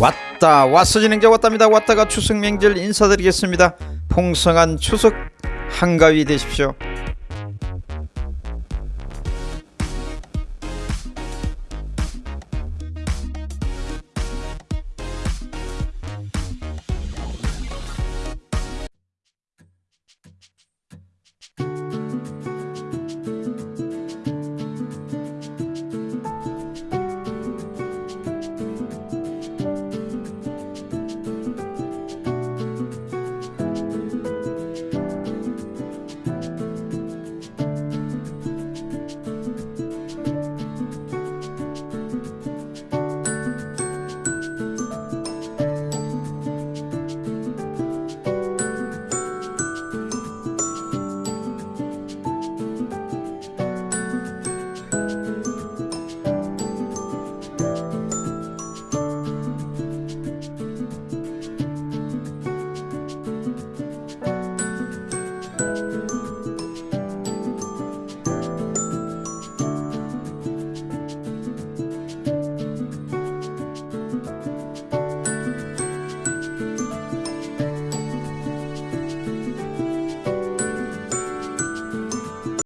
왔다 왔어 진행자 왔답니다. 왔다가 추석 명절 인사드리겠습니다. 풍성한 추석 한가위 되십시오.